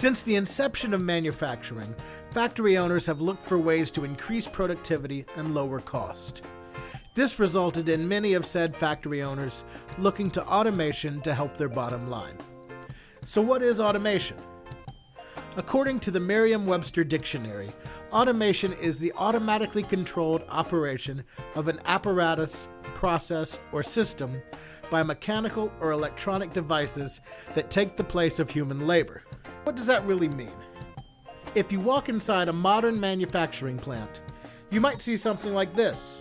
Since the inception of manufacturing, factory owners have looked for ways to increase productivity and lower cost. This resulted in many of said factory owners looking to automation to help their bottom line. So, what is automation? According to the Merriam Webster Dictionary, automation is the automatically controlled operation of an apparatus, process, or system by mechanical or electronic devices that take the place of human labor. What does that really mean? If you walk inside a modern manufacturing plant, you might see something like this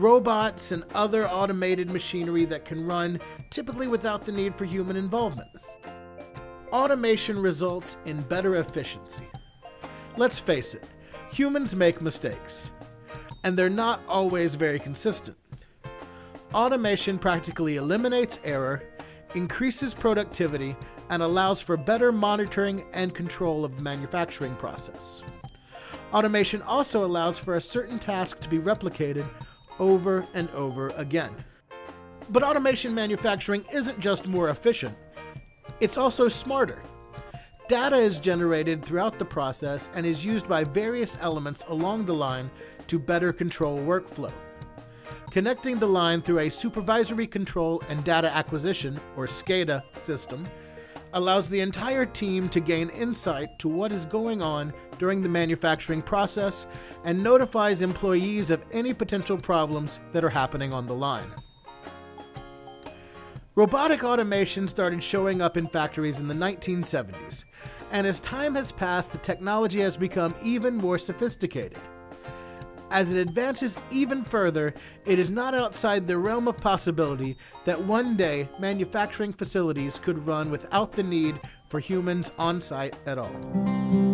robots and other automated machinery that can run typically without the need for human involvement. Automation results in better efficiency. Let's face it, humans make mistakes, and they're not always very consistent. Automation practically eliminates error, increases productivity, and allows for better monitoring and control of the manufacturing process. Automation also allows for a certain task to be replicated over and over again. But automation manufacturing isn't just more efficient, it's also smarter. Data is generated throughout the process and is used by various elements along the line to better control workflow. Connecting the line through a supervisory control and data acquisition, or SCADA, system allows the entire team to gain insight to what is going on during the manufacturing process and notifies employees of any potential problems that are happening on the line. Robotic automation started showing up in factories in the 1970s, and as time has passed, the technology has become even more sophisticated. As it advances even further, it is not outside the realm of possibility that one day manufacturing facilities could run without the need for humans on site at all.